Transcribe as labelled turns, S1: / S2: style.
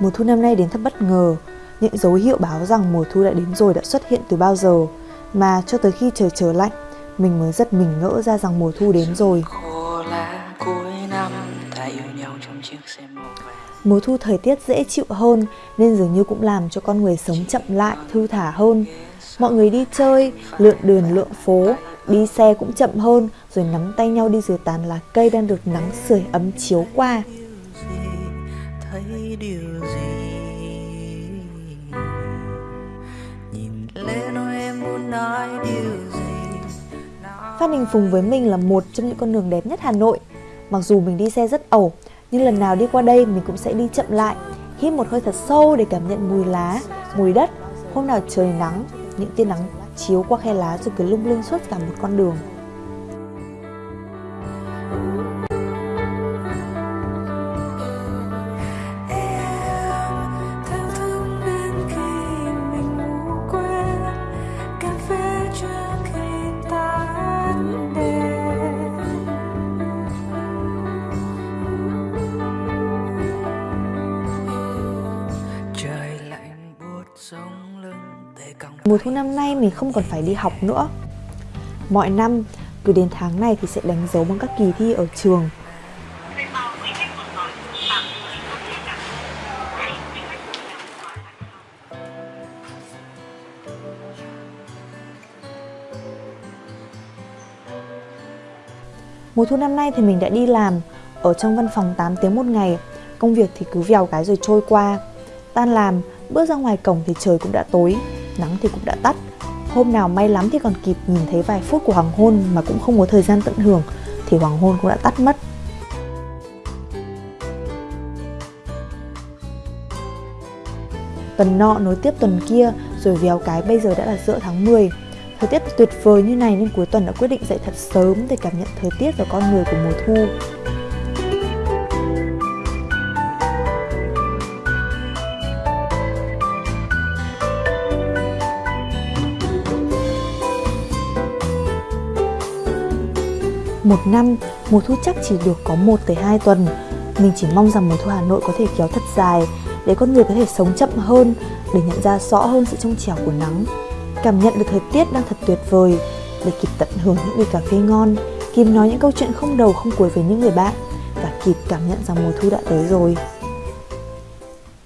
S1: Mùa thu năm nay đến thật bất ngờ, những dấu hiệu báo rằng mùa thu đã đến rồi đã xuất hiện từ bao giờ, mà cho tới khi trời trở lạnh, mình mới giật mình ngỡ ra rằng mùa thu đến rồi. Mùa thu thời tiết dễ chịu hơn nên dường như cũng làm cho con người sống chậm lại, thư thả hơn. Mọi người đi chơi, lượn đường lượn phố, đi xe cũng chậm hơn rồi nắm tay nhau đi dưới tán lá cây đang được nắng sưởi ấm chiếu qua
S2: thấy điều gì nhìn lên ôi em muốn nói điều gì
S1: Phan Đình Phùng với mình là một trong những con đường đẹp nhất Hà Nội. Mặc dù mình đi xe rất ẩu, nhưng lần nào đi qua đây mình cũng sẽ đi chậm lại, hít một hơi thật sâu để cảm nhận mùi lá, mùi đất. Hôm nào trời nắng, những tia nắng chiếu qua khe lá rồi cứ lung linh suốt cả một con đường. Mùa thu năm nay mình không còn phải đi học nữa. Mọi năm, cứ đến tháng này thì sẽ đánh dấu bằng các kỳ thi ở trường. Mùa thu năm nay thì mình đã đi làm ở trong văn phòng 8 tiếng một ngày. Công việc thì cứ vèo cái rồi trôi qua. Tan làm, bước ra ngoài cổng thì trời cũng đã tối, nắng thì cũng đã tắt. Hôm nào may lắm thì còn kịp nhìn thấy vài phút của hoàng hôn mà cũng không có thời gian tận hưởng, thì hoàng hôn cũng đã tắt mất. Tuần nọ nối tiếp tuần kia, rồi véo cái bây giờ đã là giữa tháng 10. Thời tiết tuyệt vời như này nên cuối tuần đã quyết định dậy thật sớm để cảm nhận thời tiết và con người của mùa thu. Một năm, mùa thu chắc chỉ được có 1 tới 2 tuần. Mình chỉ mong rằng mùa thu Hà Nội có thể kéo thật dài để con người có thể sống chậm hơn, để nhận ra rõ hơn sự trong trẻo của nắng. Cảm nhận được thời tiết đang thật tuyệt vời để kịp tận hưởng những ly cà phê ngon, kịp nói những câu chuyện không đầu không cuối với những người bạn và kịp cảm nhận rằng mùa thu đã tới rồi.